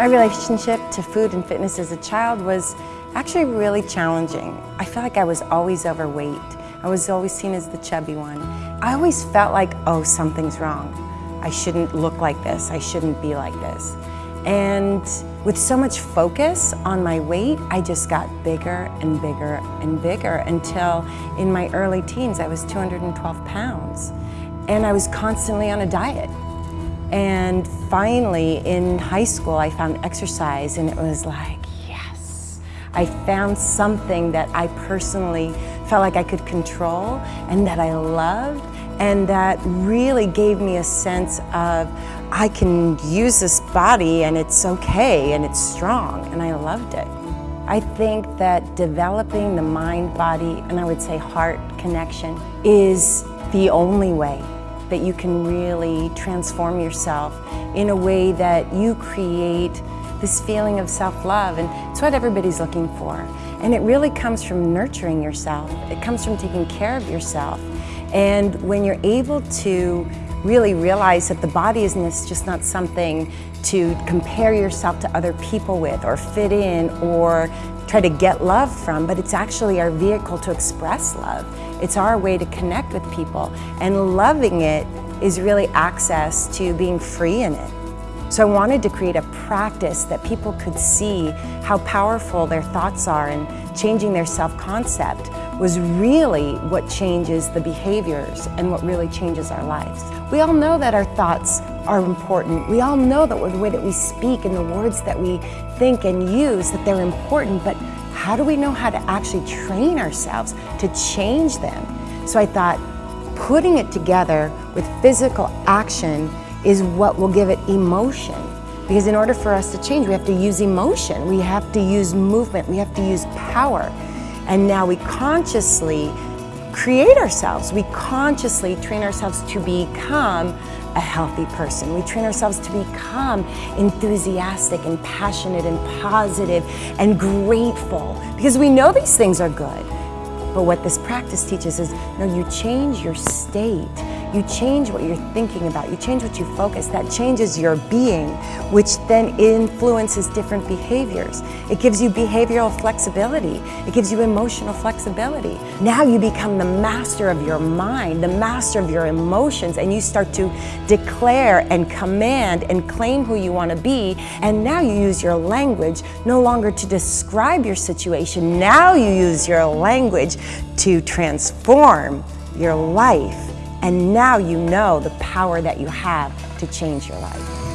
My relationship to food and fitness as a child was actually really challenging. I felt like I was always overweight. I was always seen as the chubby one. I always felt like, oh, something's wrong. I shouldn't look like this. I shouldn't be like this. And with so much focus on my weight, I just got bigger and bigger and bigger until in my early teens, I was 212 pounds. And I was constantly on a diet. And finally, in high school, I found exercise and it was like, yes. I found something that I personally felt like I could control and that I loved and that really gave me a sense of I can use this body and it's okay and it's strong and I loved it. I think that developing the mind-body and I would say heart connection is the only way that you can really transform yourself in a way that you create this feeling of self-love and it's what everybody's looking for. And it really comes from nurturing yourself. It comes from taking care of yourself. And when you're able to really realize that the body is just not something to compare yourself to other people with or fit in or try to get love from, but it's actually our vehicle to express love. It's our way to connect with people. And loving it is really access to being free in it. So I wanted to create a practice that people could see how powerful their thoughts are and changing their self-concept was really what changes the behaviors and what really changes our lives. We all know that our thoughts are important. We all know that the way that we speak and the words that we think and use, that they're important, but how do we know how to actually train ourselves to change them? So I thought putting it together with physical action is what will give it emotion. Because in order for us to change, we have to use emotion, we have to use movement, we have to use power. And now we consciously create ourselves. We consciously train ourselves to become a healthy person. We train ourselves to become enthusiastic and passionate and positive and grateful because we know these things are good. But what this practice teaches is, no, you change your state you change what you're thinking about, you change what you focus, that changes your being, which then influences different behaviors. It gives you behavioral flexibility, it gives you emotional flexibility. Now you become the master of your mind, the master of your emotions, and you start to declare and command and claim who you want to be, and now you use your language no longer to describe your situation, now you use your language to transform your life and now you know the power that you have to change your life.